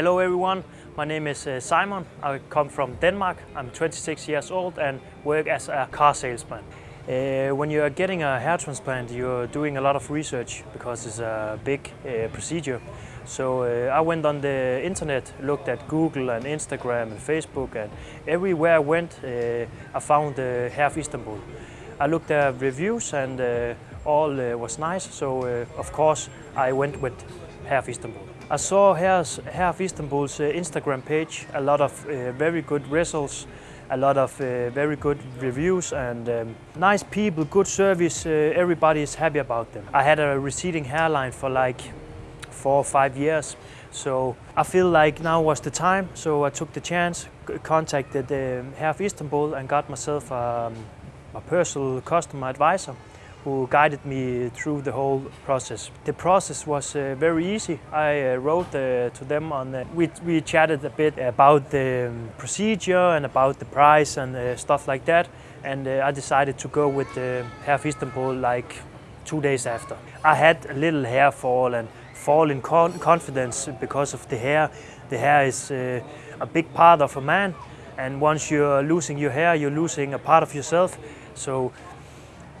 Hello everyone, my name is uh, Simon. I come from Denmark. I'm 26 years old and work as a car salesman. Uh, when you're getting a hair transplant, you're doing a lot of research because it's a big uh, procedure. So uh, I went on the internet, looked at Google and Instagram and Facebook, and everywhere I went, uh, I found Hair of Istanbul. I looked at reviews and all was nice, so of course I went with Hair of Istanbul. I saw of Istanbul's uh, Instagram page, a lot of uh, very good results, a lot of uh, very good reviews and um, nice people, good service, everybody is happy about them. I had a receding hairline for like four or five years. So I feel like now was the time, so I took the chance, contacted Hair of Istanbul and got myself um, a personal customer advisor who guided me through the whole process. The process was uh, very easy. I uh, wrote uh, to them on, uh, we, we chatted a bit about the um, procedure and about the price and uh, stuff like that. And uh, I decided to go with the Hair of Istanbul like two days after. I had a little hair fall and fall in con confidence because of the hair. The hair is uh, a big part of a man and once you're losing your hair, you're losing a part of yourself. So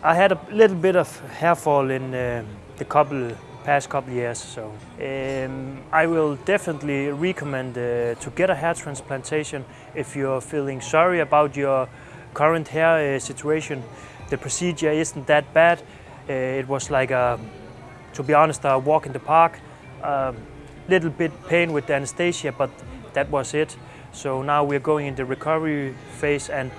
I had a little bit of hair fall in uh, the couple past couple years. So um, I will definitely recommend uh, to get a hair transplantation if you're feeling sorry about your current hair uh, situation. The procedure isn't that bad. Uh, it was like a, to be honest, a walk in the park. A little bit pain with the anesthesia, but that was it. So now we're going in the recovery phase and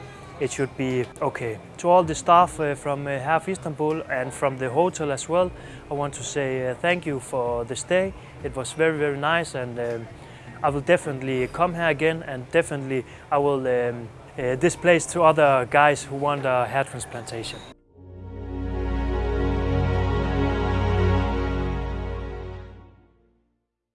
it should be okay. To all the staff uh, from uh, Hair Istanbul and from the hotel as well, I want to say uh, thank you for the stay. It was very, very nice and um, I will definitely come here again and definitely I will um, uh, displace to other guys who want a hair transplantation.